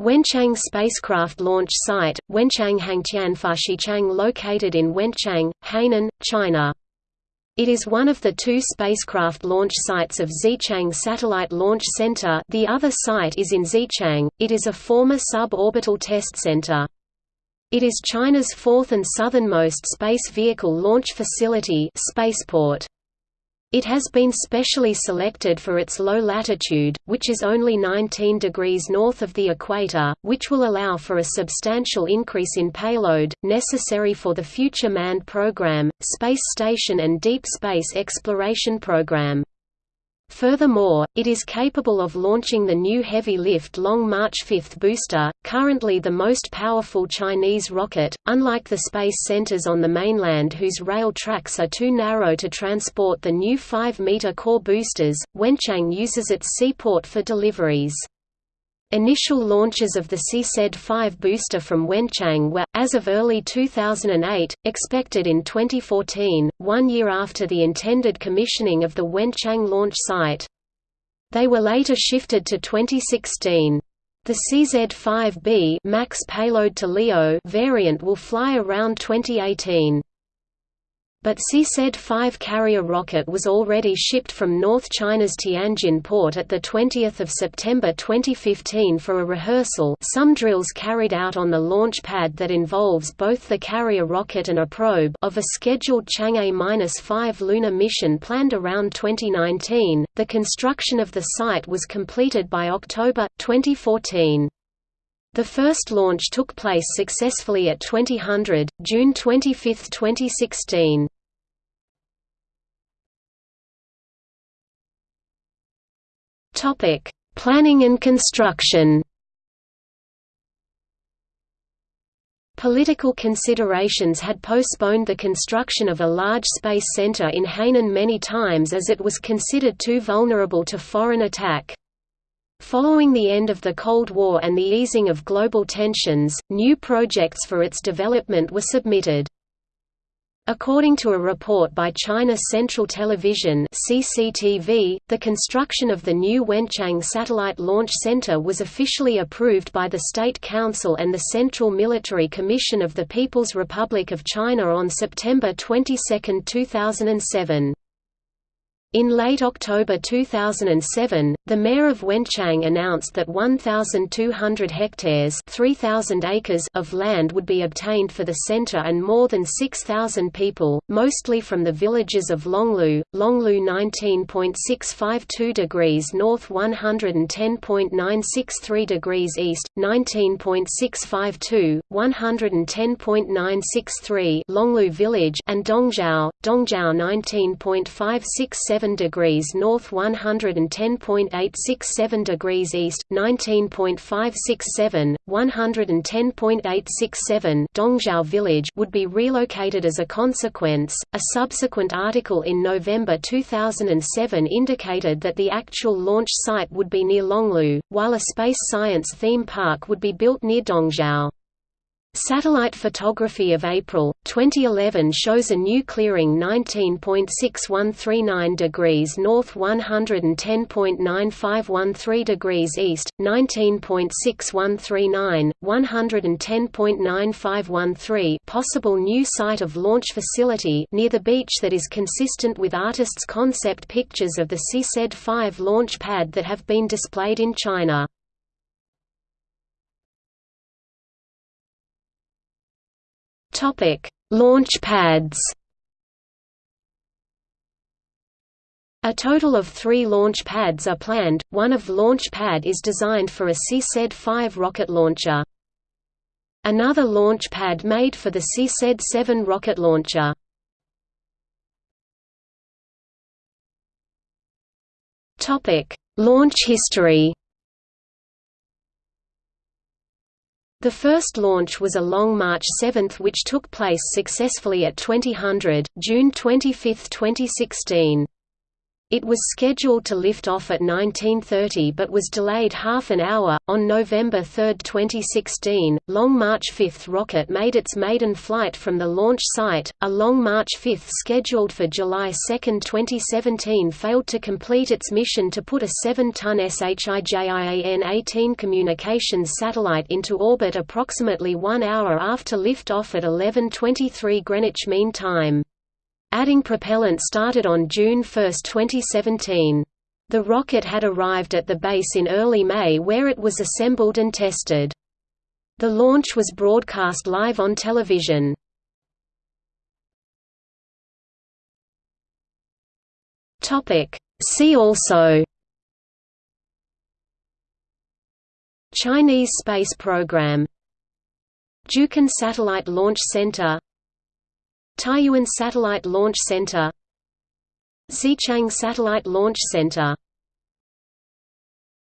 Wenchang spacecraft launch site, Wenchang Hangtianfashichang located in Wenchang, Hainan, China. It is one of the two spacecraft launch sites of Xichang Satellite Launch Center the other site is in Xichang, it is a former sub-orbital test center. It is China's fourth and southernmost space vehicle launch facility spaceport. It has been specially selected for its low latitude, which is only 19 degrees north of the equator, which will allow for a substantial increase in payload, necessary for the future manned program, space station and deep space exploration program. Furthermore, it is capable of launching the new heavy-lift Long March 5 booster, currently the most powerful Chinese rocket, unlike the space centers on the mainland whose rail tracks are too narrow to transport the new 5-meter core boosters, Wenchang uses its seaport for deliveries. Initial launches of the CZ-5 booster from Wenchang were, as of early 2008, expected in 2014, one year after the intended commissioning of the Wenchang launch site. They were later shifted to 2016. The CZ-5B max payload to LEO variant will fly around 2018. But CZ-5 carrier rocket was already shipped from North China's Tianjin port at 20 September 2015 for a rehearsal some drills carried out on the launch pad that involves both the carrier rocket and a probe of a scheduled Chang'e-5 lunar mission planned around 2019. The construction of the site was completed by October, 2014. The first launch took place successfully at 2000, June 25, 2016. Topic: Planning and construction. Political considerations had postponed the construction of a large space center in Hainan many times as it was considered too vulnerable to foreign attack. Following the end of the Cold War and the easing of global tensions, new projects for its development were submitted. According to a report by China Central Television (CCTV), the construction of the new Wenchang Satellite Launch Center was officially approved by the State Council and the Central Military Commission of the People's Republic of China on September 22, 2007. In late October 2007, the mayor of Wenchang announced that 1,200 hectares 3,000 acres of land would be obtained for the center and more than 6,000 people, mostly from the villages of Longlu, Longlu 19.652 degrees north 110.963 degrees east, 19.652, 110.963 Longlu village and Dongzhou, Dongzhou 19.567 7 degrees north 110.867 degrees east, 19.567, 110.867 Dongzhou village would be relocated as a consequence. A subsequent article in November 2007 indicated that the actual launch site would be near Longlu, while a space science theme park would be built near Dongzhou. Satellite photography of April, 2011 shows a new clearing 19.6139 degrees north 110.9513 degrees east, 19.6139, 110.9513 possible new site of launch facility near the beach that is consistent with artists' concept pictures of the CZ-5 launch pad that have been displayed in China. Topic: Launch pads. A total of three launch pads are planned, one of launch pad is designed for a CZ-5 rocket launcher. Another launch pad made for the CZ-7 rocket launcher. Launch history The first launch was a Long March 7 which took place successfully at 2000, June 25, 2016. It was scheduled to lift off at 1930 but was delayed half an hour. On November 3, 2016, Long March 5 rocket made its maiden flight from the launch site. A Long March 5 scheduled for July 2, 2017 failed to complete its mission to put a 7-ton SHIJIAN-18 communications satellite into orbit approximately one hour after liftoff at 11:23 Greenwich Mean Time. Adding propellant started on June 1, 2017. The rocket had arrived at the base in early May where it was assembled and tested. The launch was broadcast live on television. See also Chinese space program Jiuquan Satellite Launch Center Taiyuan Satellite Launch Center Xichang Satellite Launch Center